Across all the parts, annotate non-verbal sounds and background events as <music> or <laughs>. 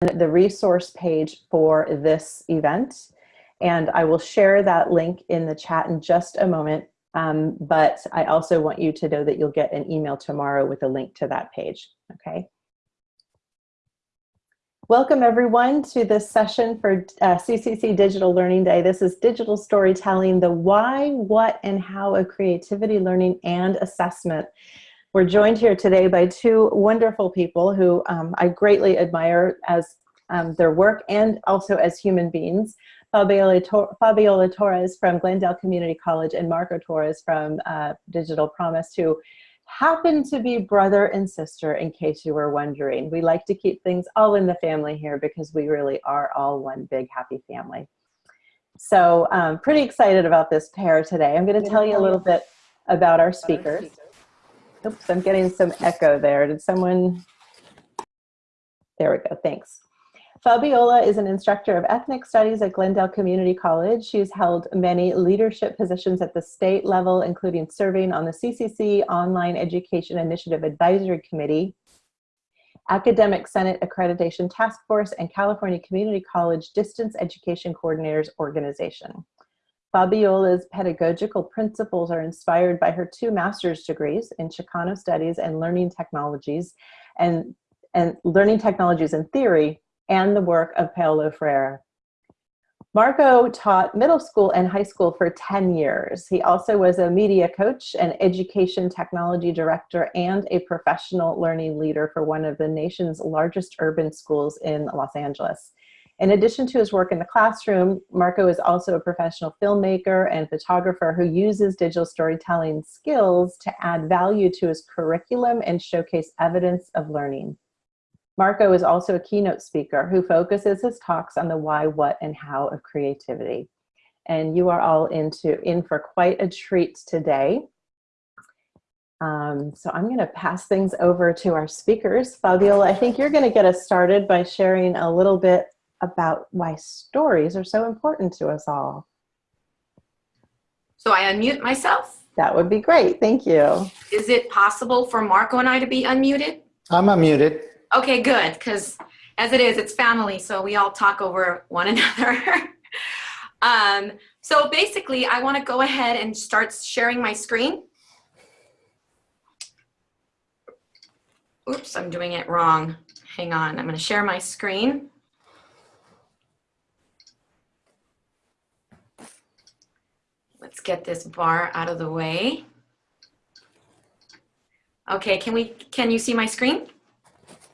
the resource page for this event. And I will share that link in the chat in just a moment. Um, but I also want you to know that you'll get an email tomorrow with a link to that page, okay? Welcome everyone to this session for uh, CCC Digital Learning Day. This is digital storytelling, the why, what, and how of creativity learning and assessment. We're joined here today by two wonderful people who um, I greatly admire as um, their work and also as human beings. Fabiola, Tor Fabiola Torres from Glendale Community College and Marco Torres from uh, Digital Promise who happen to be brother and sister in case you were wondering. We like to keep things all in the family here because we really are all one big happy family. So um, pretty excited about this pair today. I'm going to tell you a little bit about our speakers. Oops, I'm getting some echo there. Did someone? There we go, thanks. Fabiola is an instructor of ethnic studies at Glendale Community College. She's held many leadership positions at the state level, including serving on the CCC Online Education Initiative Advisory Committee, Academic Senate Accreditation Task Force, and California Community College Distance Education Coordinators Organization. Fabiola's pedagogical principles are inspired by her two master's degrees in Chicano Studies and Learning Technologies and, and Learning Technologies and Theory and the work of Paulo Freire. Marco taught middle school and high school for 10 years. He also was a media coach, an education technology director, and a professional learning leader for one of the nation's largest urban schools in Los Angeles. In addition to his work in the classroom, Marco is also a professional filmmaker and photographer who uses digital storytelling skills to add value to his curriculum and showcase evidence of learning. Marco is also a keynote speaker who focuses his talks on the why, what, and how of creativity. And you are all into, in for quite a treat today. Um, so I'm going to pass things over to our speakers. Fabiola, I think you're going to get us started by sharing a little bit about why stories are so important to us all. So I unmute myself? That would be great. Thank you. Is it possible for Marco and I to be unmuted? I'm unmuted. Okay, good, because as it is, it's family, so we all talk over one <laughs> another. um, so basically, I want to go ahead and start sharing my screen. Oops, I'm doing it wrong. Hang on, I'm going to share my screen. Let's get this bar out of the way. Okay, can we, can you see my screen?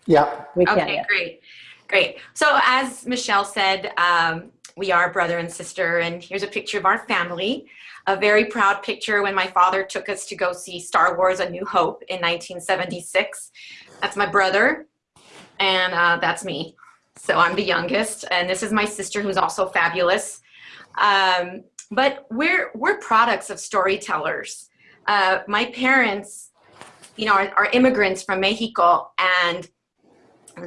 Yeah. We can, Okay, yeah. great, great. So as Michelle said, um, we are brother and sister, and here's a picture of our family. A very proud picture when my father took us to go see Star Wars A New Hope in 1976. That's my brother, and uh, that's me. So I'm the youngest, and this is my sister who's also fabulous. Um, but we're, we're products of storytellers. Uh, my parents, you know, are, are immigrants from Mexico, and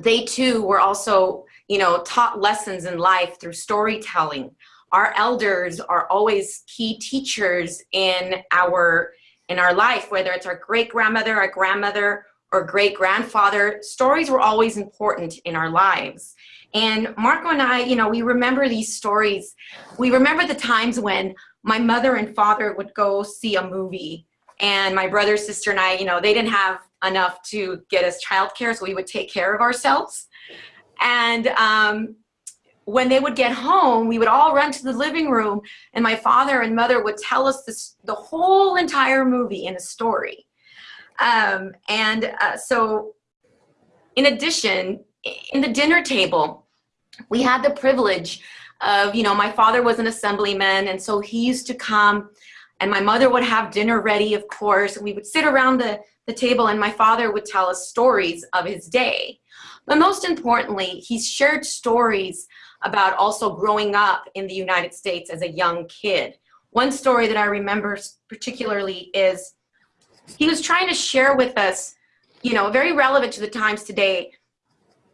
they too were also, you know, taught lessons in life through storytelling. Our elders are always key teachers in our in our life, whether it's our great grandmother, our grandmother, or great grandfather. Stories were always important in our lives. And Marco and I, you know, we remember these stories. We remember the times when my mother and father would go see a movie and my brother, sister, and I, you know, they didn't have enough to get us childcare, so we would take care of ourselves. And um, when they would get home, we would all run to the living room, and my father and mother would tell us this, the whole entire movie in a story. Um, and uh, so, in addition, in the dinner table, we had the privilege of, you know, my father was an assemblyman, and so he used to come and my mother would have dinner ready, of course. We would sit around the, the table and my father would tell us stories of his day. But most importantly, he shared stories about also growing up in the United States as a young kid. One story that I remember particularly is he was trying to share with us, you know, very relevant to the times today,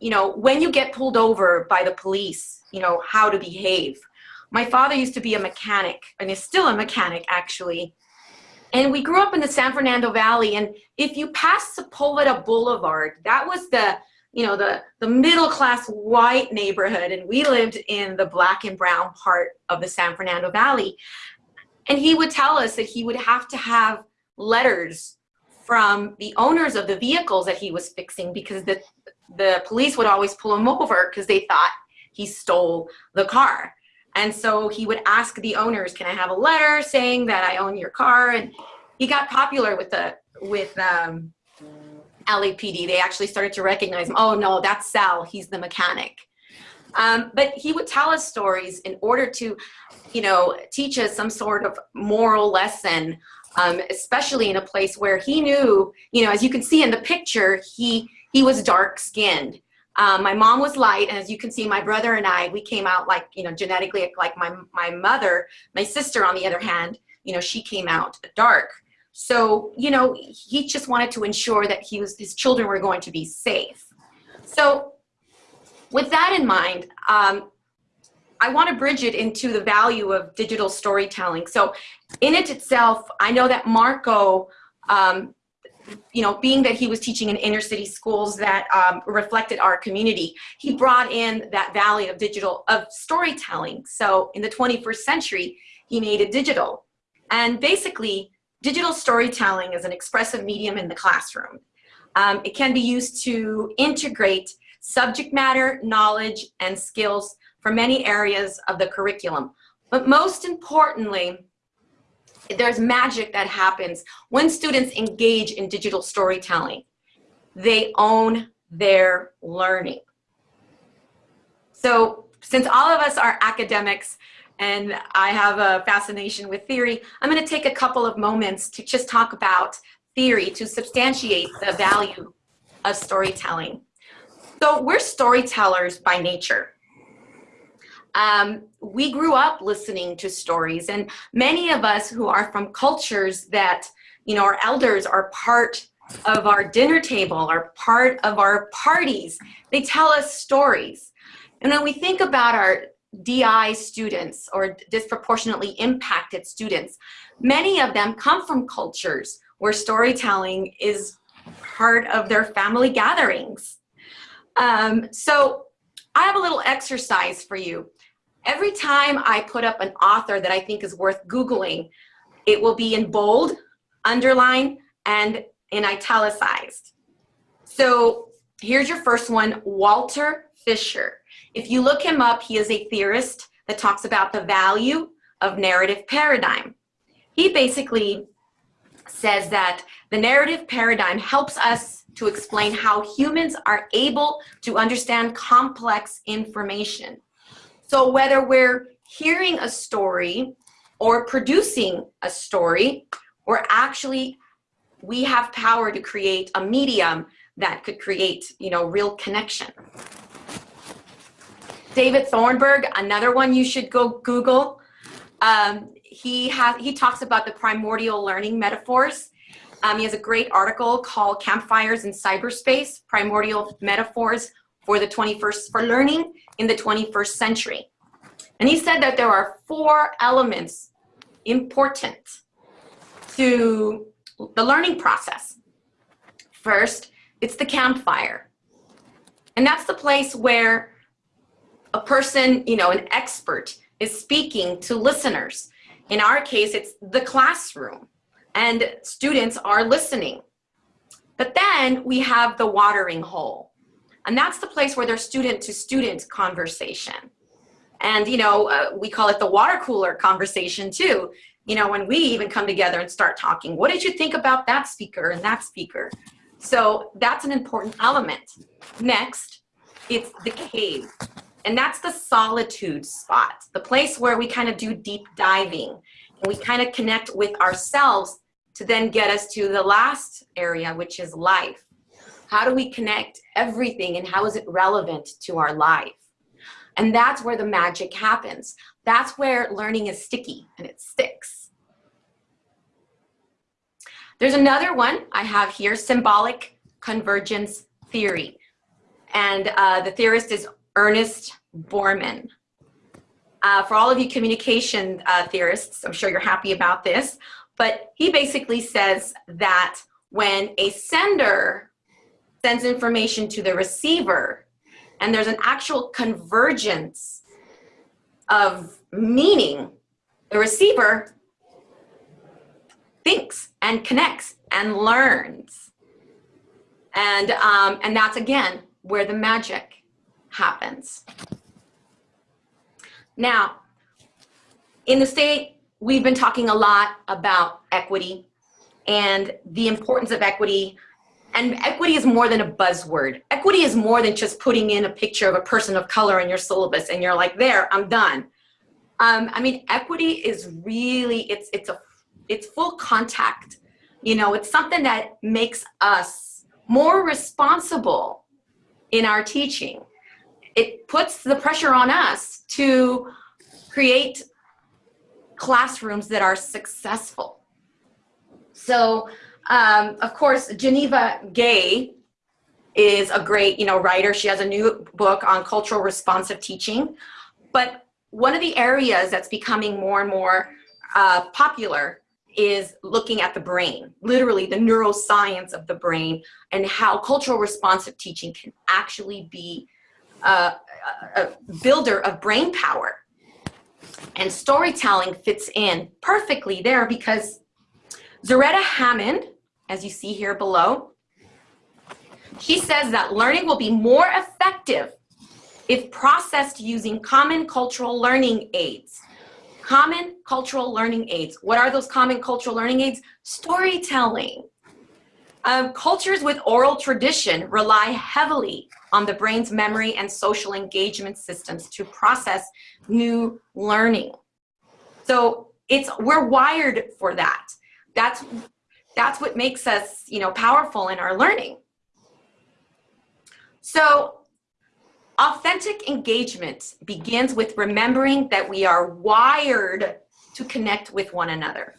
you know, when you get pulled over by the police, you know, how to behave. My father used to be a mechanic and is still a mechanic actually. And we grew up in the San Fernando Valley and if you pass Sepulveda Boulevard, that was the, you know, the, the middle class white neighborhood and we lived in the black and brown part of the San Fernando Valley. And he would tell us that he would have to have letters from the owners of the vehicles that he was fixing because the, the police would always pull him over because they thought he stole the car. And so he would ask the owners, can I have a letter saying that I own your car? And he got popular with the, with um, LAPD. They actually started to recognize him. Oh no, that's Sal, he's the mechanic. Um, but he would tell us stories in order to, you know, teach us some sort of moral lesson, um, especially in a place where he knew, you know, as you can see in the picture, he, he was dark skinned. Um, my mom was light, and as you can see, my brother and I, we came out like, you know, genetically like my, my mother. My sister, on the other hand, you know, she came out dark. So, you know, he just wanted to ensure that he was, his children were going to be safe. So with that in mind, um, I want to bridge it into the value of digital storytelling. So in it itself, I know that Marco um, you know, being that he was teaching in inner city schools that um, reflected our community, he brought in that valley of digital, of storytelling. So in the 21st century, he made it digital. And basically, digital storytelling is an expressive medium in the classroom. Um, it can be used to integrate subject matter, knowledge, and skills from many areas of the curriculum. But most importantly, there's magic that happens when students engage in digital storytelling. They own their learning. So since all of us are academics and I have a fascination with theory, I'm gonna take a couple of moments to just talk about theory to substantiate the value of storytelling. So we're storytellers by nature. Um, we grew up listening to stories and many of us who are from cultures that, you know, our elders are part of our dinner table, are part of our parties. They tell us stories. And when we think about our DI students or disproportionately impacted students, many of them come from cultures where storytelling is part of their family gatherings. Um, so I have a little exercise for you. Every time I put up an author that I think is worth Googling, it will be in bold, underline, and in italicized. So here's your first one, Walter Fisher. If you look him up, he is a theorist that talks about the value of narrative paradigm. He basically says that the narrative paradigm helps us to explain how humans are able to understand complex information. So whether we're hearing a story or producing a story, or actually we have power to create a medium that could create, you know, real connection. David Thornburg, another one you should go Google. Um, he has he talks about the primordial learning metaphors. Um, he has a great article called Campfires in Cyberspace, Primordial Metaphors for the 21st, for learning in the 21st century. And he said that there are four elements important to the learning process. First, it's the campfire. And that's the place where a person, you know, an expert is speaking to listeners. In our case, it's the classroom and students are listening. But then we have the watering hole. And that's the place where there's student to student conversation. And, you know, uh, we call it the water cooler conversation too. You know, when we even come together and start talking, what did you think about that speaker and that speaker? So that's an important element. Next, it's the cave. And that's the solitude spot, the place where we kind of do deep diving and we kind of connect with ourselves to then get us to the last area, which is life. How do we connect everything and how is it relevant to our life? And that's where the magic happens. That's where learning is sticky and it sticks. There's another one I have here, symbolic convergence theory. And uh, the theorist is Ernest Bormann. Uh, for all of you communication uh, theorists, I'm sure you're happy about this, but he basically says that when a sender sends information to the receiver and there's an actual convergence of meaning, the receiver thinks and connects and learns. And, um, and that's again where the magic happens. Now, in the state, we've been talking a lot about equity and the importance of equity. And equity is more than a buzzword. Equity is more than just putting in a picture of a person of color in your syllabus and you're like, there, I'm done. Um, I mean, equity is really, it's, it's, a, it's full contact. You know, it's something that makes us more responsible in our teaching. It puts the pressure on us to create classrooms that are successful. So, um, of course, Geneva Gay is a great, you know, writer. She has a new book on cultural responsive teaching. But one of the areas that's becoming more and more uh, popular is looking at the brain, literally the neuroscience of the brain and how cultural responsive teaching can actually be uh, a builder of brain power. And storytelling fits in perfectly there because Zaretta Hammond, as you see here below, she says that learning will be more effective if processed using common cultural learning aids. Common cultural learning aids. What are those common cultural learning aids? Storytelling. Um, cultures with oral tradition rely heavily on the brain's memory and social engagement systems to process new learning. So it's we're wired for that. That's that's what makes us, you know, powerful in our learning. So authentic engagement begins with remembering that we are wired to connect with one another.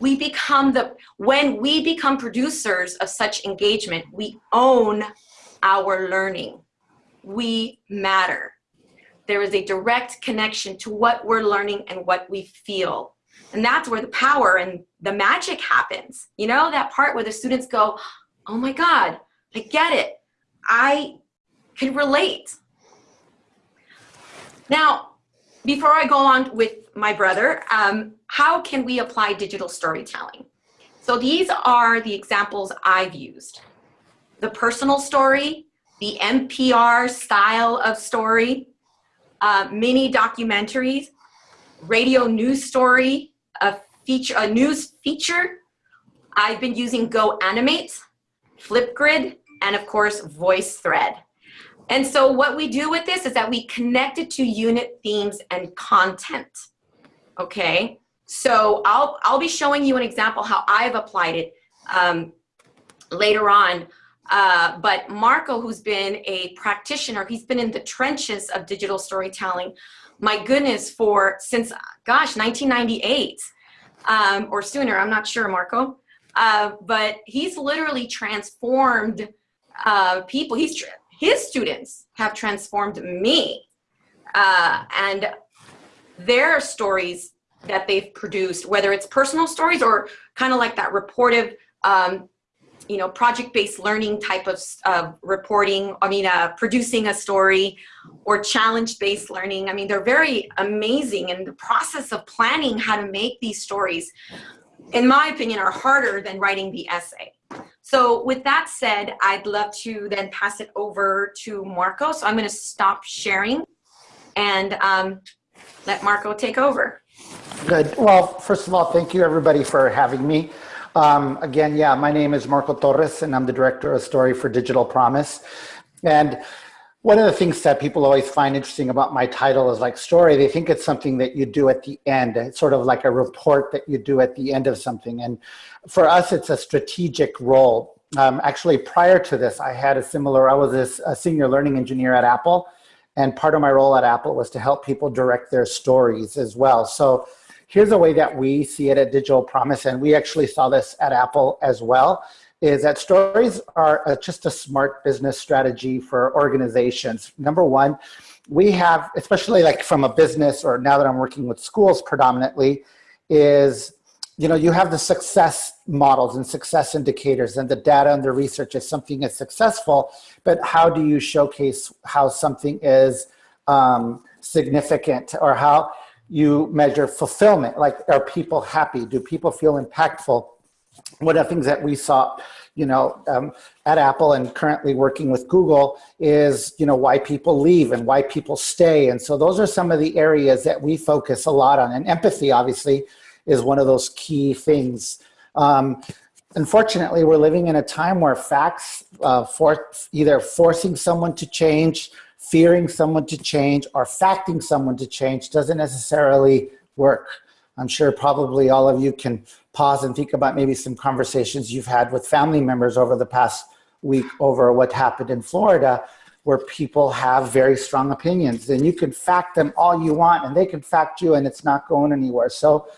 We become the, when we become producers of such engagement, we own our learning. We matter. There is a direct connection to what we're learning and what we feel. And that's where the power and the magic happens. You know, that part where the students go, oh my God, I get it. I can relate. Now, before I go on with my brother, um, how can we apply digital storytelling? So these are the examples I've used. The personal story, the NPR style of story, uh, mini documentaries, radio news story, a feature, a news feature. I've been using Go Animate, Flipgrid, and of course, VoiceThread. And so what we do with this is that we connect it to unit themes and content, okay? So I'll, I'll be showing you an example how I've applied it um, later on. Uh, but Marco, who's been a practitioner, he's been in the trenches of digital storytelling, my goodness, for since, gosh, 1998 um, or sooner, I'm not sure, Marco. Uh, but he's literally transformed uh, people. He's his students have transformed me. Uh, and their stories that they've produced, whether it's personal stories or kind of like that reportive, um, you know, project-based learning type of uh, reporting, I mean, uh, producing a story or challenge-based learning. I mean, they're very amazing. And the process of planning how to make these stories, in my opinion, are harder than writing the essay. So with that said, I'd love to then pass it over to Marco. So I'm going to stop sharing and um, let Marco take over. Good. Well, first of all, thank you everybody for having me. Um, again, yeah, my name is Marco Torres and I'm the director of story for Digital Promise. And one of the things that people always find interesting about my title is like story. They think it's something that you do at the end. It's sort of like a report that you do at the end of something. And for us, it's a strategic role. Um, actually, prior to this, I had a similar, I was a, a senior learning engineer at Apple. And part of my role at Apple was to help people direct their stories as well. So here's a way that we see it at Digital Promise. And we actually saw this at Apple as well is that stories are a, just a smart business strategy for organizations. Number one, we have, especially like from a business or now that I'm working with schools predominantly, is you know, you have the success models and success indicators and the data and the research if something is successful, but how do you showcase how something is um, significant or how you measure fulfillment? Like, are people happy? Do people feel impactful? One of the things that we saw, you know, um, at Apple and currently working with Google is, you know, why people leave and why people stay. And so those are some of the areas that we focus a lot on. And empathy, obviously, is one of those key things. Um, unfortunately, we're living in a time where facts, uh, for either forcing someone to change, fearing someone to change, or facting someone to change doesn't necessarily work. I'm sure probably all of you can pause and think about maybe some conversations you've had with family members over the past week over what happened in Florida where people have very strong opinions and you can fact them all you want and they can fact you and it's not going anywhere. So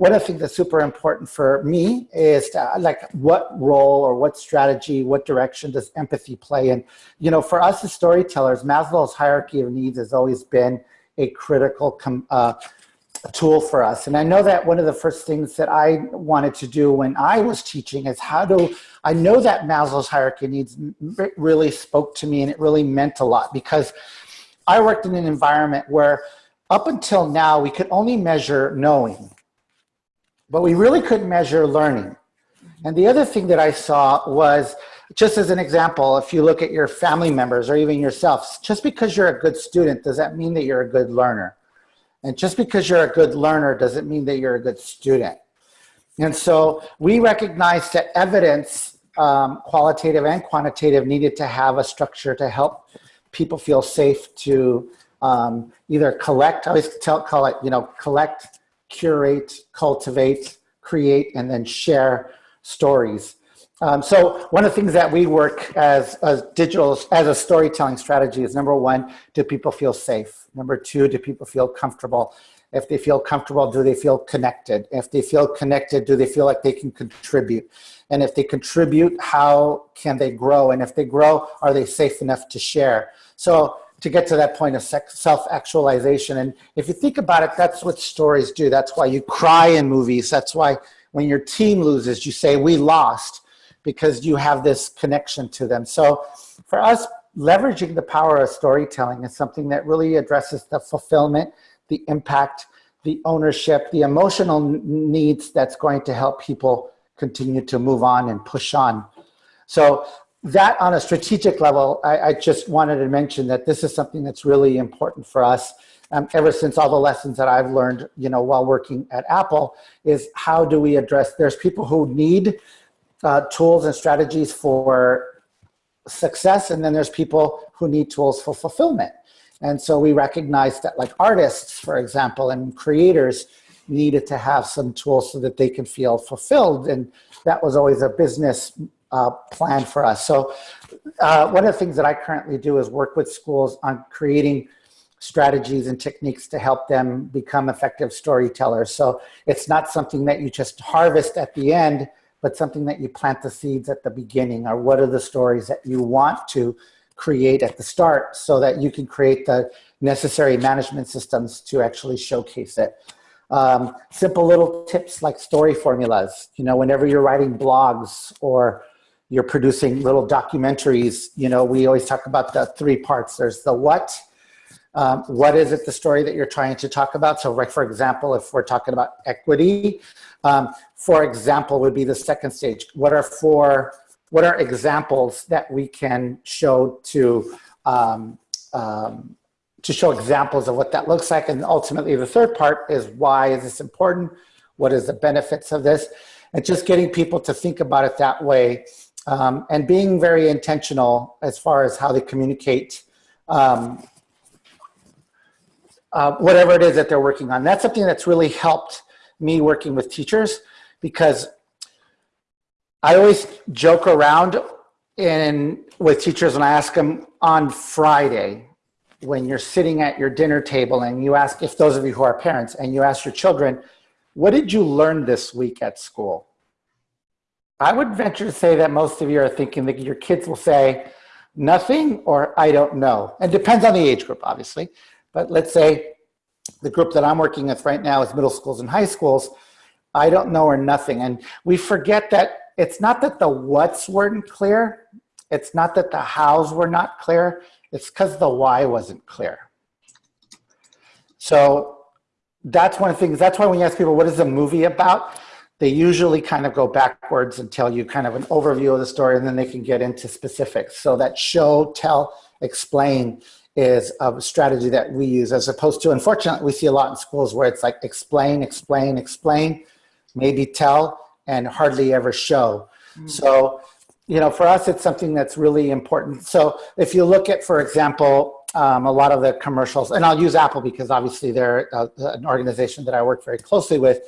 one of the things that's super important for me is to, like what role or what strategy, what direction does empathy play? And, you know, for us as storytellers, Maslow's hierarchy of needs has always been a critical uh, tool for us. And I know that one of the first things that I wanted to do when I was teaching is how do, I know that Maslow's hierarchy of needs really spoke to me and it really meant a lot because I worked in an environment where up until now, we could only measure knowing but we really couldn't measure learning. And the other thing that I saw was, just as an example, if you look at your family members or even yourself, just because you're a good student, does that mean that you're a good learner? And just because you're a good learner doesn't mean that you're a good student. And so we recognized that evidence, um, qualitative and quantitative, needed to have a structure to help people feel safe to um, either collect, I always tell, call it, you know, collect curate, cultivate, create, and then share stories. Um, so one of the things that we work as a digital, as a storytelling strategy is number one, do people feel safe? Number two, do people feel comfortable? If they feel comfortable, do they feel connected? If they feel connected, do they feel like they can contribute? And if they contribute, how can they grow? And if they grow, are they safe enough to share? So to get to that point of self-actualization. And if you think about it, that's what stories do. That's why you cry in movies. That's why when your team loses, you say, we lost, because you have this connection to them. So for us, leveraging the power of storytelling is something that really addresses the fulfillment, the impact, the ownership, the emotional needs that's going to help people continue to move on and push on. So that on a strategic level, I, I, just wanted to mention that this is something that's really important for us. Um, ever since all the lessons that I've learned, you know, while working at Apple, is how do we address? There's people who need uh, tools and strategies for success, and then there's people who need tools for fulfillment. And so we recognize that, like artists, for example, and creators needed to have some tools so that they can feel fulfilled, and that was always a business uh, plan for us. So uh, one of the things that I currently do is work with schools on creating strategies and techniques to help them become effective storytellers. So it's not something that you just harvest at the end, but something that you plant the seeds at the beginning or what are the stories that you want to create at the start so that you can create the necessary management systems to actually showcase it. Um, simple little tips like story formulas, you know, whenever you're writing blogs or you're producing little documentaries, you know, we always talk about the three parts. There's the what, um, what is it the story that you're trying to talk about? So like, for example, if we're talking about equity, um, for example, would be the second stage. What are four, what are examples that we can show to, um, um, to show examples of what that looks like? And ultimately the third part is why is this important? What is the benefits of this? And just getting people to think about it that way um, and being very intentional as far as how they communicate um, uh, whatever it is that they're working on. That's something that's really helped me working with teachers because I always joke around in with teachers and I ask them on Friday, when you're sitting at your dinner table and you ask, if those of you who are parents, and you ask your children, what did you learn this week at school? I would venture to say that most of you are thinking that your kids will say nothing or I don't know. And depends on the age group, obviously. But let's say the group that I'm working with right now is middle schools and high schools. I don't know or nothing. And we forget that it's not that the what's weren't clear. It's not that the hows were not clear. It's because the why wasn't clear. So that's one of the things, that's why when you ask people, what is the movie about? They usually kind of go backwards and tell you kind of an overview of the story and then they can get into specifics. So that show, tell, explain is a strategy that we use as opposed to, unfortunately, we see a lot in schools where it's like explain, explain, explain, maybe tell, and hardly ever show. Mm. So, you know, for us, it's something that's really important. So if you look at, for example, um, a lot of the commercials, and I'll use Apple because obviously they're uh, an organization that I work very closely with.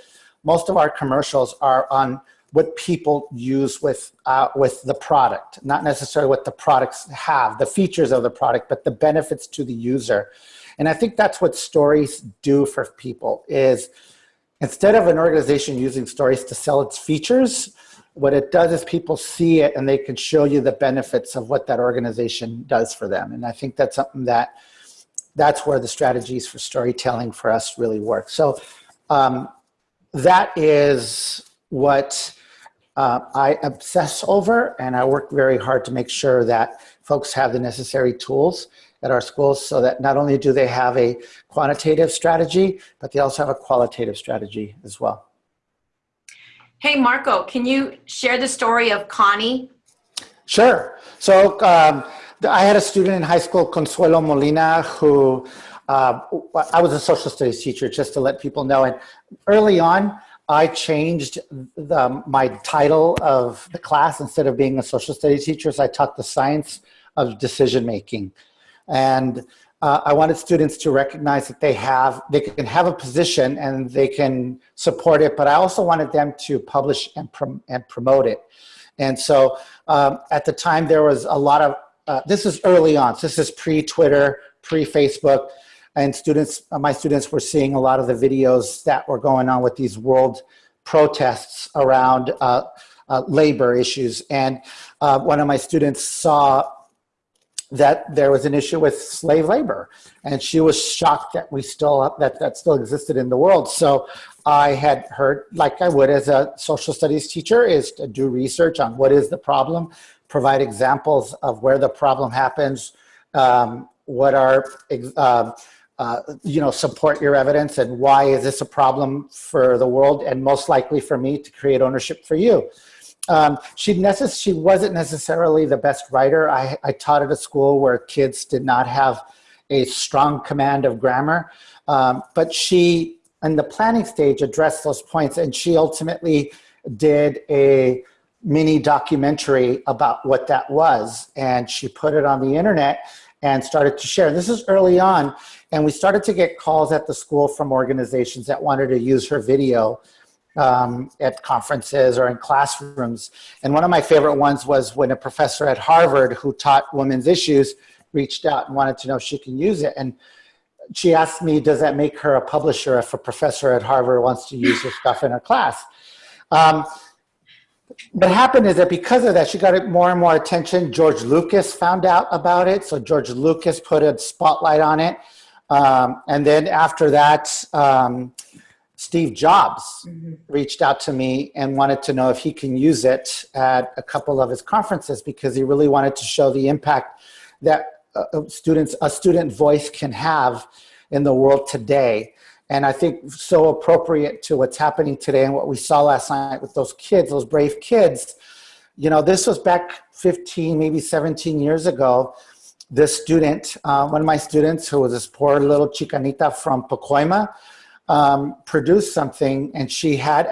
Most of our commercials are on what people use with, uh, with the product, not necessarily what the products have, the features of the product, but the benefits to the user. And I think that's what stories do for people is instead of an organization using stories to sell its features, what it does is people see it and they can show you the benefits of what that organization does for them. And I think that's something that that's where the strategies for storytelling for us really work. So um, that is what uh, I obsess over and I work very hard to make sure that folks have the necessary tools at our schools so that not only do they have a quantitative strategy, but they also have a qualitative strategy as well. Hey, Marco, can you share the story of Connie? Sure. So um, I had a student in high school, Consuelo Molina, who uh, I was a social studies teacher, just to let people know. And early on, I changed the, my title of the class. Instead of being a social studies teacher, so I taught the science of decision making. And uh, I wanted students to recognize that they have, they can have a position and they can support it, but I also wanted them to publish and, prom and promote it. And so um, at the time there was a lot of, uh, this is early on, so this is pre-Twitter, pre-Facebook, and students, uh, my students were seeing a lot of the videos that were going on with these world protests around uh, uh, labor issues. And uh, one of my students saw that there was an issue with slave labor and she was shocked that we still that that still existed in the world so i had heard like i would as a social studies teacher is to do research on what is the problem provide examples of where the problem happens um, what are uh, uh, you know support your evidence and why is this a problem for the world and most likely for me to create ownership for you um, she, necess she wasn't necessarily the best writer. I, I taught at a school where kids did not have a strong command of grammar, um, but she, in the planning stage, addressed those points and she ultimately did a mini documentary about what that was. And she put it on the internet and started to share. This is early on, and we started to get calls at the school from organizations that wanted to use her video um, at conferences or in classrooms. And one of my favorite ones was when a professor at Harvard who taught women's issues reached out and wanted to know if she can use it. And she asked me, does that make her a publisher if a professor at Harvard wants to use her stuff in her class? Um, what happened is that because of that, she got more and more attention. George Lucas found out about it. So George Lucas put a spotlight on it. Um, and then after that, um, Steve Jobs mm -hmm. reached out to me and wanted to know if he can use it at a couple of his conferences because he really wanted to show the impact that uh, students, a student voice can have in the world today. And I think so appropriate to what's happening today and what we saw last night with those kids, those brave kids. You know, this was back 15, maybe 17 years ago. This student, uh, one of my students who was this poor little chicanita from Pacoima, um, produced something and she had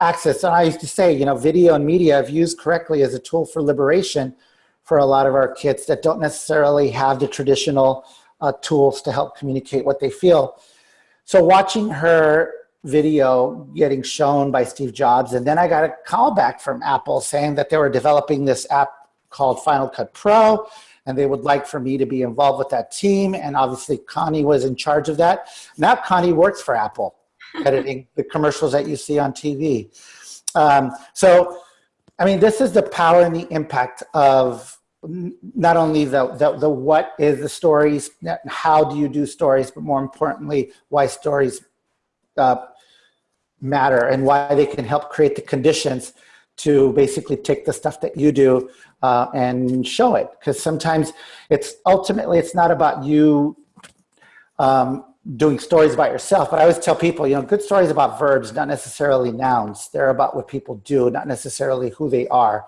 access. And I used to say, you know, video and media, if used correctly, as a tool for liberation for a lot of our kids that don't necessarily have the traditional uh, tools to help communicate what they feel. So watching her video getting shown by Steve Jobs, and then I got a call back from Apple saying that they were developing this app called Final Cut Pro, and they would like for me to be involved with that team. And obviously Connie was in charge of that. Now Connie works for Apple, <laughs> editing the commercials that you see on TV. Um, so, I mean, this is the power and the impact of not only the, the, the what is the stories, how do you do stories, but more importantly, why stories uh, matter and why they can help create the conditions to basically take the stuff that you do uh, and show it. Because sometimes it's ultimately, it's not about you um, doing stories about yourself, but I always tell people, you know, good stories about verbs, not necessarily nouns. They're about what people do, not necessarily who they are.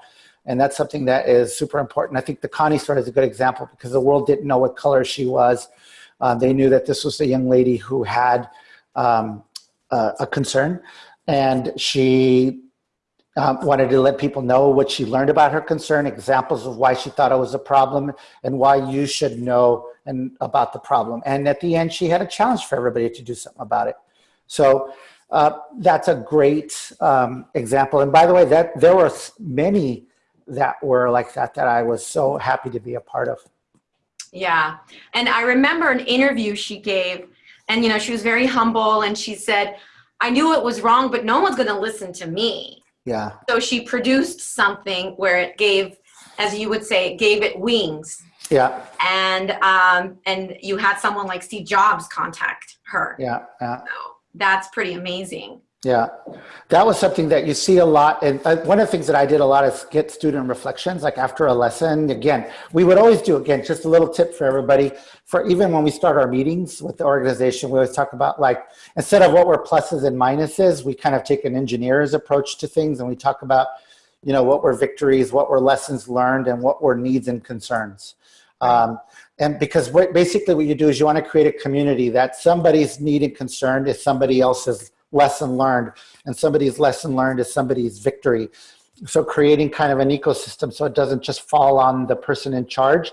And that's something that is super important. I think the Connie story is a good example because the world didn't know what color she was. Uh, they knew that this was a young lady who had um, uh, a concern and she um, wanted to let people know what she learned about her concern, examples of why she thought it was a problem, and why you should know and about the problem. And at the end, she had a challenge for everybody to do something about it. So uh, that's a great um, example. And by the way, that there were many that were like that that I was so happy to be a part of. Yeah, and I remember an interview she gave, and you know she was very humble, and she said, "I knew it was wrong, but no one's going to listen to me." Yeah. So she produced something where it gave, as you would say, it gave it wings. Yeah. And um, and you had someone like Steve Jobs contact her. Yeah. Yeah. So that's pretty amazing. Yeah, that was something that you see a lot. And uh, one of the things that I did a lot is get student reflections, like after a lesson. Again, we would always do, again, just a little tip for everybody. For even when we start our meetings with the organization, we always talk about like, instead of what were pluses and minuses, we kind of take an engineer's approach to things and we talk about, you know, what were victories, what were lessons learned, and what were needs and concerns. Um, and because what, basically what you do is you want to create a community that somebody's need and concern is somebody else's lesson learned and somebody's lesson learned is somebody's victory. So creating kind of an ecosystem so it doesn't just fall on the person in charge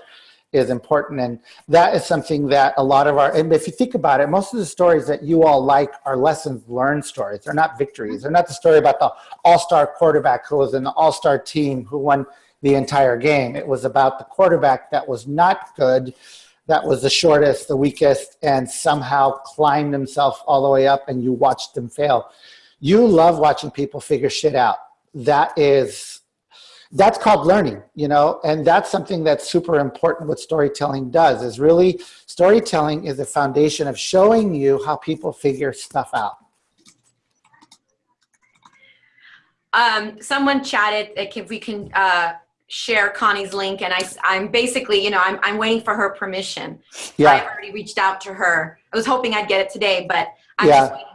is important. And that is something that a lot of our, and if you think about it, most of the stories that you all like are lessons learned stories. They're not victories. They're not the story about the all-star quarterback who was in the all-star team who won the entire game. It was about the quarterback that was not good that was the shortest, the weakest, and somehow climbed himself all the way up and you watched him fail. You love watching people figure shit out. That is, that's called learning, you know, and that's something that's super important what storytelling does is really, storytelling is the foundation of showing you how people figure stuff out. Um, someone chatted like if we can uh, share Connie's link and I, I'm basically, you know, I'm, I'm waiting for her permission. Yeah. I already reached out to her. I was hoping I'd get it today, but I'm Yeah. just waiting.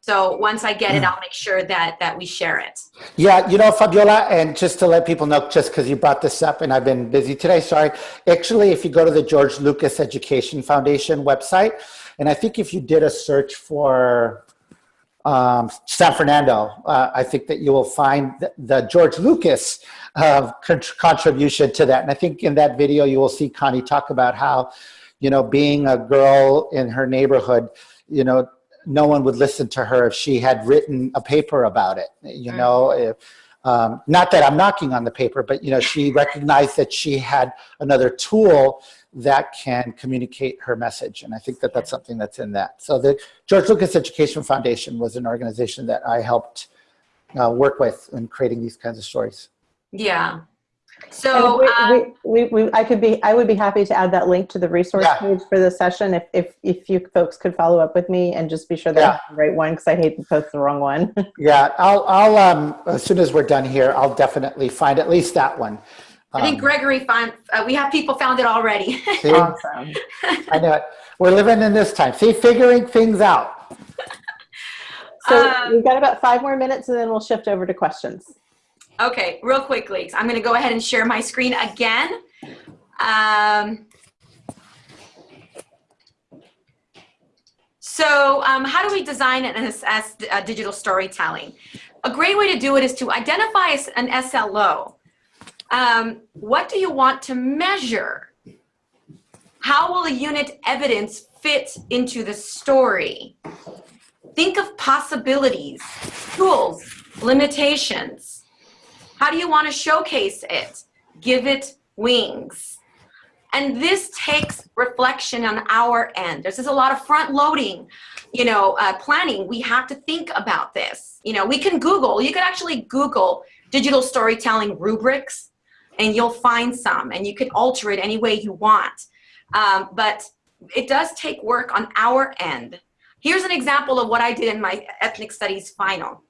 So once I get it, mm. I'll make sure that, that we share it. Yeah, you know, Fabiola, and just to let people know, just because you brought this up and I've been busy today, sorry. Actually, if you go to the George Lucas Education Foundation website, and I think if you did a search for um, San Fernando, uh, I think that you will find the, the George Lucas uh, con contribution to that. And I think in that video, you will see Connie talk about how, you know, being a girl in her neighborhood, you know, no one would listen to her if she had written a paper about it, you Mm. know, if, um, not that I'm knocking on the paper, but, you know, she recognized that she had another tool that can communicate her message. And I think that that's something that's in that. So the George Lucas Education Foundation was an organization that I helped uh, work with in creating these kinds of stories. Yeah. So, we, um, we, we, we, I could be, I would be happy to add that link to the resource Yeah. page for the session if, if, if you folks could follow up with me and just be sure that Yeah. the right one because I hate to post the wrong one. <laughs> Yeah, I'll, I'll um, as soon as we're done here, I'll definitely find at least that one. I think Um, Gregory found, uh, we have people found it already. see, awesome. <laughs> I know it. We're living in this time. See, figuring things out. <laughs> So Um, we've got about five more minutes and then we'll shift over to questions. Okay, real quickly, I'm going to go ahead and share my screen again. Um, so um, how do we design and assess uh, digital storytelling? A great way to do it is to identify an SLO. Um, what do you want to measure? How will the unit evidence fit into the story? Think of possibilities, tools, limitations. How do you want to showcase it? Give it wings. And this takes reflection on our end. There's just a lot of front loading, you know, uh, planning. We have to think about this. You know, we can Google, you could actually Google digital storytelling rubrics and you'll find some and you can alter it any way you want. Um, but it does take work on our end here's an example of what I did in my ethnic studies final.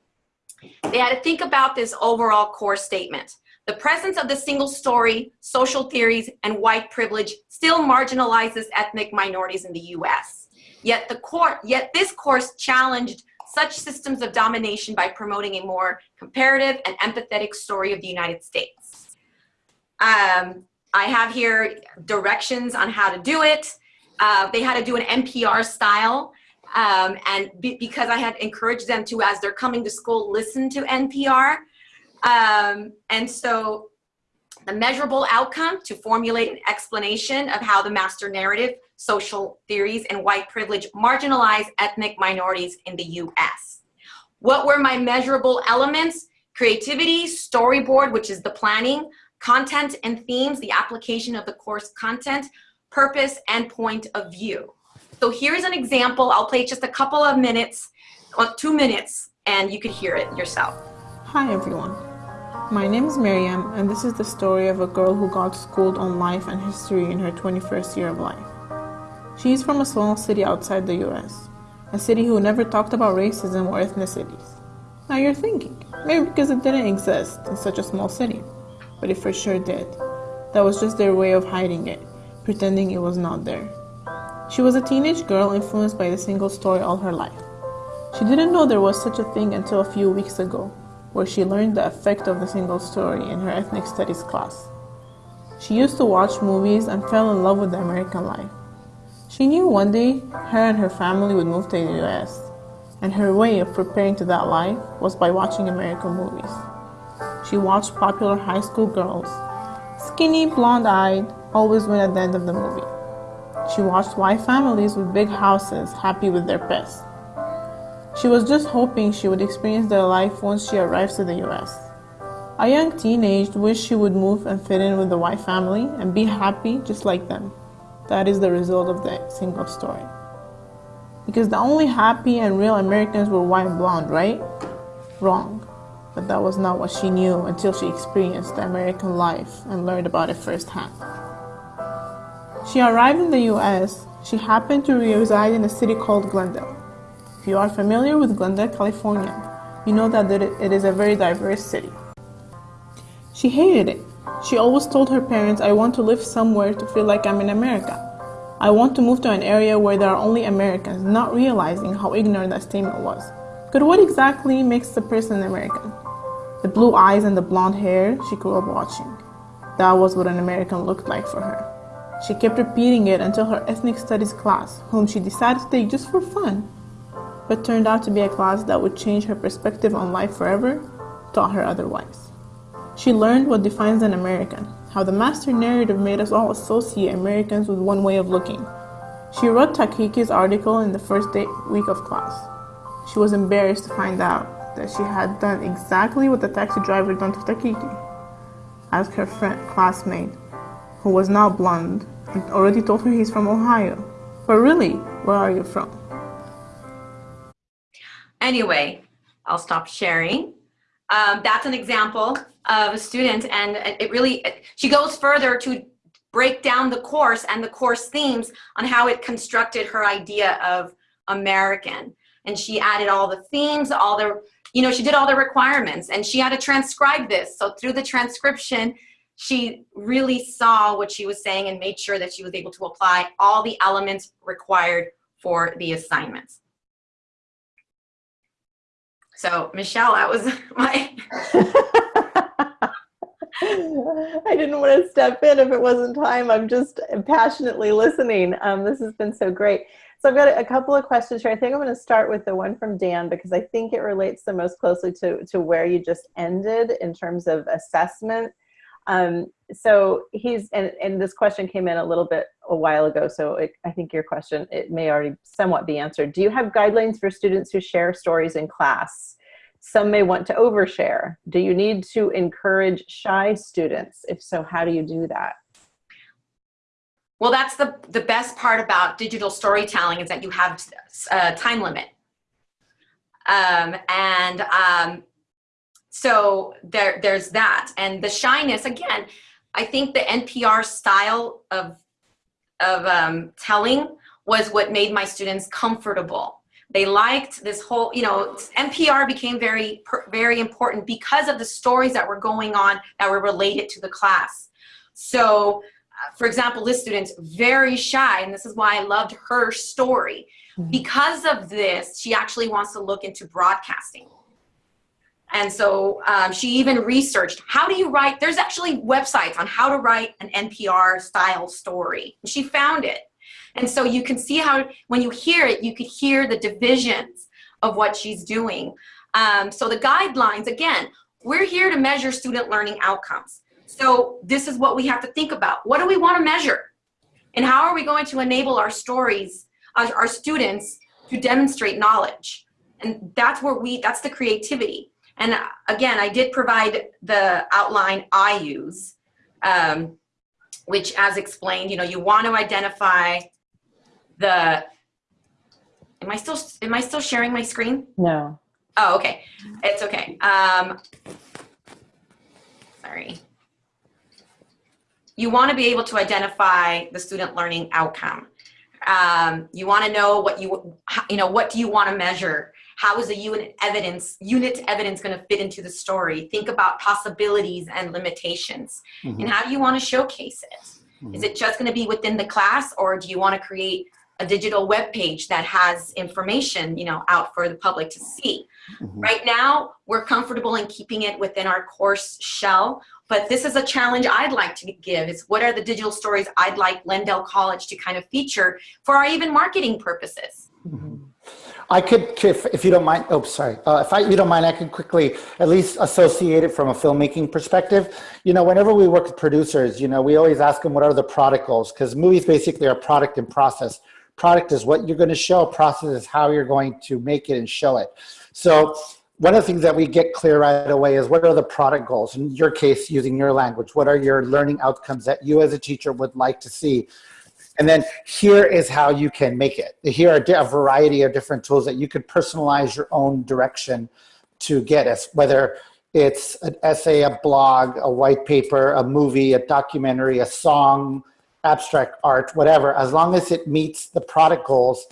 They had to think about this overall core statement. The presence of the single story, social theories, and white privilege still marginalizes ethnic minorities in the US. Yet, the core, yet this course challenged such systems of domination by promoting a more comparative and empathetic story of the United States. Um, I have here directions on how to do it. Uh, they had to do an NPR style. Um, and be, because I had encouraged them to, as they're coming to school, listen to NPR. Um, and so the measurable outcome to formulate an explanation of how the master narrative, social theories, and white privilege marginalize ethnic minorities in the US. What were my measurable elements? Creativity, storyboard, which is the planning, content and themes, the application of the course content, purpose, and point of view. So here's an example. I'll play just a couple of minutes, well, two minutes, and you could hear it yourself. Hi everyone. My name is Miriam, and this is the story of a girl who got schooled on life and history in her 21st year of life. She is from a small city outside the US, a city who never talked about racism or ethnicities. Now you're thinking, maybe because it didn't exist in such a small city, but it for sure did. That was just their way of hiding it, pretending it was not there. She was a teenage girl influenced by the single story all her life. She didn't know there was such a thing until a few weeks ago where she learned the effect of the single story in her ethnic studies class. She used to watch movies and fell in love with the American life. She knew one day her and her family would move to the US, and her way of preparing to that life was by watching American movies. She watched popular high school girls, skinny, blonde eyed, always win at the end of the movie. She watched white families with big houses happy with their pets. She was just hoping she would experience their life once she arrives to the US. A young teenage wished she would move and fit in with the white family and be happy just like them. That is the result of the single story. Because the only happy and real Americans were white and blonde, right? Wrong. But that was not what she knew until she experienced the American life and learned about it firsthand. She arrived in the US. She happened to reside in a city called Glendale. If you are familiar with Glendale, California, you know that it is a very diverse city. She hated it. She always told her parents, I want to live somewhere to feel like I'm in America. I want to move to an area where there are only Americans, not realizing how ignorant that statement was. But what exactly makes the person American? The blue eyes and the blonde hair she grew up watching. That was what an American looked like for her. She kept repeating it until her ethnic studies class, whom she decided to take just for fun, but turned out to be a class that would change her perspective on life forever, taught her otherwise. She learned what defines an American, how the master narrative made us all associate Americans with one way of looking. She read Takaki's article in the first day, week of class. She was embarrassed to find out that she had done exactly what the taxi driver done to Takaki. Asked her friend, classmate, who was now blonde, and already told her he's from Ohio. But really, where are you from? Anyway, I'll stop sharing. Um, that's an example of a student and it really, she goes further to break down the course and the course themes on how it constructed her idea of American. And she added all the themes, all the, you know, she did all the requirements and she had to transcribe this. So through the transcription, she really saw what she was saying and made sure that she was able to apply all the elements required for the assignments. So Michelle, that was <laughs> my. <laughs> I didn't want to step in if it wasn't time. I'm just passionately listening. Um, this has been so great. So I've got a couple of questions here. I think I'm going to start with the one from Dan because I think it relates the most closely to, to where you just ended in terms of assessment. Um, so he's, and, and this question came in a little bit a while ago, so it, I think your question, it may already somewhat be answered. Do you have guidelines for students who share stories in class? Some may want to overshare. Do you need to encourage shy students? If so, how do you do that? Well, that's the, the best part about digital storytelling is that you have a time limit. Um, and um, so there, there's that. And the shyness, again, I think the NPR style of, of um, telling was what made my students comfortable. They liked this whole, you know, NPR became very, very important because of the stories that were going on that were related to the class. So, uh, for example, this student's very shy, and this is why I loved her story. Mm-hmm. Because of this, she actually wants to look into broadcasting. And so um, she even researched how do you write, there's actually websites on how to write an NPR style story. And she found it. And so you can see how, when you hear it, you could hear the divisions of what she's doing. Um, so the guidelines, again, we're here to measure student learning outcomes. So this is what we have to think about. What do we want to measure? And how are we going to enable our stories, our, our students to demonstrate knowledge? And that's where we, that's the creativity. And again, I did provide the outline I use, um, which as explained, you know, you want to identify the, am I still, am I still sharing my screen? No. Oh, okay. It's okay. Um, sorry. You want to be able to identify the student learning outcome. Um, you want to know what you, you know, what do you want to measure? How is the unit evidence, unit evidence going to fit into the story? Think about possibilities and limitations. Mm -hmm. And how do you want to showcase it? Mm -hmm. Is it just going to be within the class or do you want to create a digital web page that has information, you know, out for the public to see? Mm -hmm. Right now, we're comfortable in keeping it within our course shell, but this is a challenge I'd like to give is what are the digital stories I'd like Glendale College to kind of feature for our even marketing purposes? Mm-hmm. I could, if, if you don't mind, oh, sorry. Uh, if I, you don't mind, I can quickly at least associate it from a filmmaking perspective. You know, whenever we work with producers, you know, we always ask them what are the product goals because movies basically are product and process. Product is what you're going to show, process is how you're going to make it and show it. So one of the things that we get clear right away is what are the product goals? In your case, using your language, what are your learning outcomes that you as a teacher would like to see? And then here is how you can make it. Here are a variety of different tools that you could personalize your own direction to get us, whether it's an essay, a blog, a white paper, a movie, a documentary, a song, abstract art, whatever, as long as it meets the product goals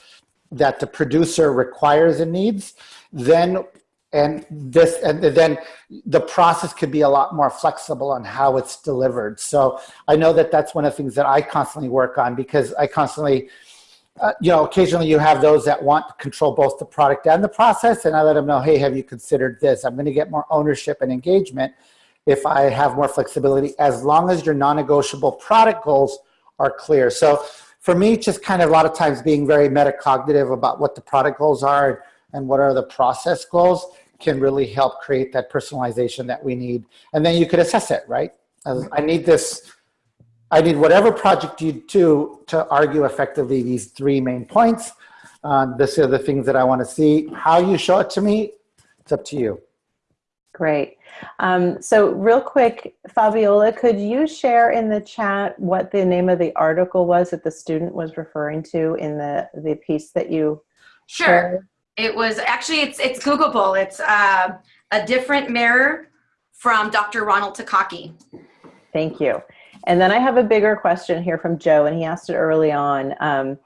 that the producer requires and needs, then and this and then the process could be a lot more flexible on how it's delivered. So i know that that's one of the things that i constantly work on because i constantly uh, you know occasionally you have those that want to control both the product and the process and i let them know hey have you considered this? I'm going to get more ownership and engagement if i have more flexibility. As long as your non-negotiable product goals are clear so for me just kind of a lot of times being very metacognitive about what the product goals are and what are the process goals can really help create that personalization that we need. And then you could assess it, right? As I need this, I need whatever project you do to argue effectively these three main points. Um, this are the things that I want to see. How you show it to me, it's up to you. Great. Um, so real quick, Fabiola, could you share in the chat what the name of the article was that the student was referring to in the, the piece that you Sure. Shared? It was actually, it's, it's Googleable. It's uh, a different mirror from Dr. Ronald Takaki. Thank you. And then I have a bigger question here from Joe, and he asked it early on. Um,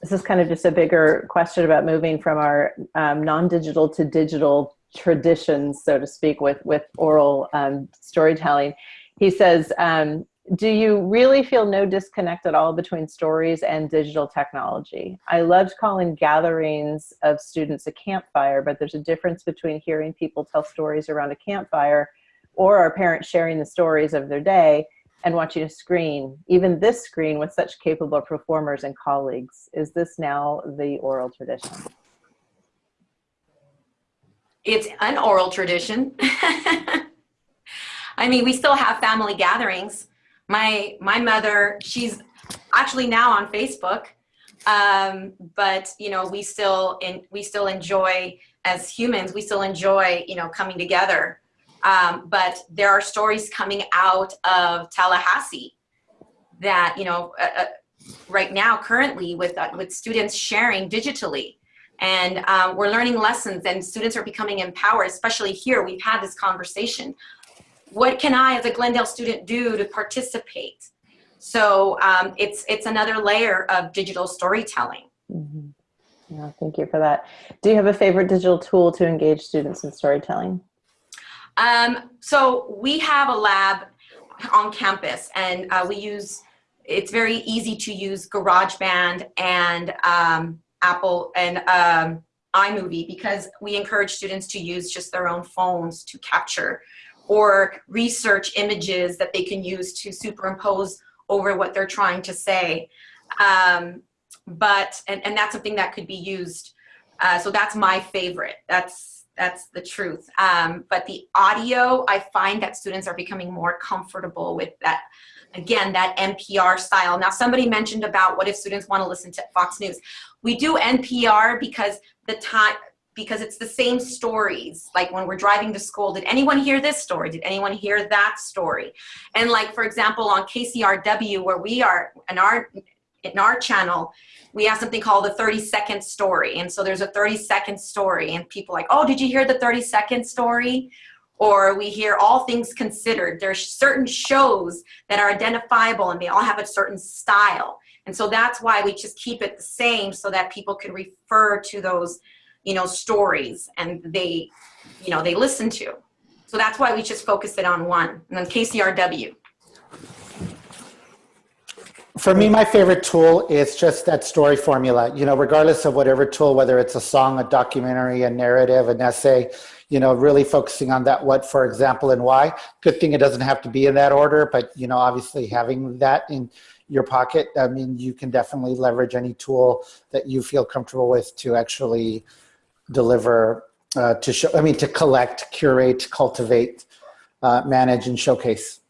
this is kind of just a bigger question about moving from our um, non-digital to digital traditions, so to speak, with, with oral um, storytelling. He says, um, do you really feel no disconnect at all between stories and digital technology? I loved calling gatherings of students a campfire, but there's a difference between hearing people tell stories around a campfire or our parents sharing the stories of their day and watching a screen, even this screen with such capable performers and colleagues. Is this now the oral tradition? It's an oral tradition. <laughs> I mean, we still have family gatherings. My my mother she's actually now on facebook um, but you know we still in we still enjoy as humans we still enjoy you know coming together. Um, but there are stories coming out of tallahassee that you know uh, uh, right now currently with uh, with students sharing digitally and um, we're learning lessons and students are becoming empowered especially here we've had this conversation what can I as a Glendale student do to participate? So um, it's, it's another layer of digital storytelling. Mm -hmm. Yeah, thank you for that. Do you have a favorite digital tool to engage students in storytelling? Um, so we have a lab on campus and uh, we use, it's very easy to use GarageBand and um, Apple and um, iMovie because we encourage students to use just their own phones to capture or research images that they can use to superimpose over what they're trying to say. Um, but, and, and that's something that could be used. Uh, so that's my favorite. That's, that's the truth. Um, but the audio, I find that students are becoming more comfortable with that, again, that NPR style. Now, somebody mentioned about what if students want to listen to Fox News. We do NPR because the time, because it's the same stories. Like when we're driving to school, did anyone hear this story? Did anyone hear that story? And like, for example, on KCRW, where we are, in our, in our channel, we have something called the 30 second story. And so there's a 30 second story and people like, oh, did you hear the 30 second story? Or we hear all things considered. There's certain shows that are identifiable and they all have a certain style. And so that's why we just keep it the same so that people can refer to those, you know, stories and they, you know, they listen to. So that's why we just focus it on one. And then KCRW. For me, my favorite tool is just that story formula. You know, regardless of whatever tool, whether it's a song, a documentary, a narrative, an essay, you know, really focusing on that what, for example, and why. Good thing it doesn't have to be in that order, but, you know, obviously having that in your pocket, I mean, you can definitely leverage any tool that you feel comfortable with to actually deliver, uh, to show, I mean, to collect, curate, cultivate, uh, manage, and showcase.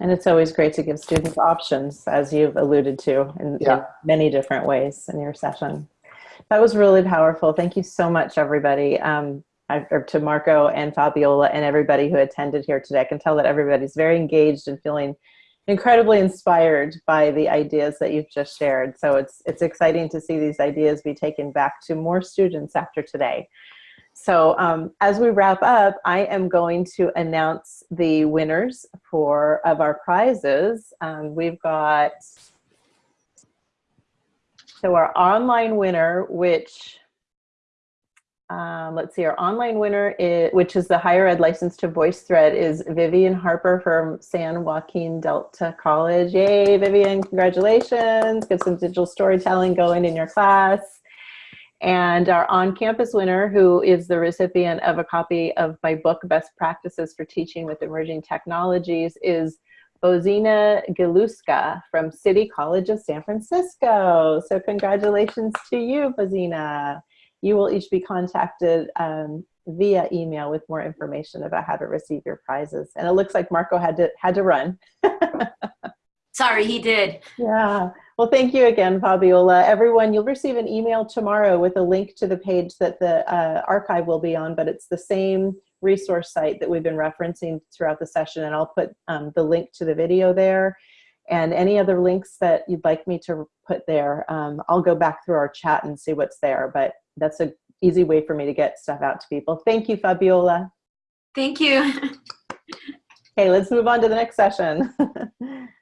And it's always great to give students options, as you've alluded to in, Yeah. in many different ways in your session. That was really powerful. Thank you so much, everybody. Um, or to Marco and Fabiola and everybody who attended here today. I can tell that everybody's very engaged and feeling incredibly inspired by the ideas that you've just shared. So it's, it's exciting to see these ideas be taken back to more students after today. So um, as we wrap up, I am going to announce the winners for of our prizes. Um, we've got, so our online winner, which, um, let's see, our online winner, is, which is the higher ed license to VoiceThread is Vivian Harper from San Joaquin Delta College. Yay, Vivian, congratulations. Get some digital storytelling going in your class. And our on-campus winner, who is the recipient of a copy of my book, Best Practices for Teaching with Emerging Technologies, is Bozina Galuska from City College of San Francisco. So congratulations to you, Bozina. You will each be contacted um, via email with more information about how to receive your prizes. And it looks like Marco had to, had to run. <laughs> Sorry, he did. Yeah. Well, thank you again, Fabiola. Everyone, you'll receive an email tomorrow with a link to the page that the uh, archive will be on, but it's the same resource site that we've been referencing throughout the session, and I'll put um, the link to the video there. And any other links that you'd like me to put there, um, I'll go back through our chat and see what's there, but that's an easy way for me to get stuff out to people. Thank you, Fabiola. Thank you. <laughs> Okay, let's move on to the next session. <laughs>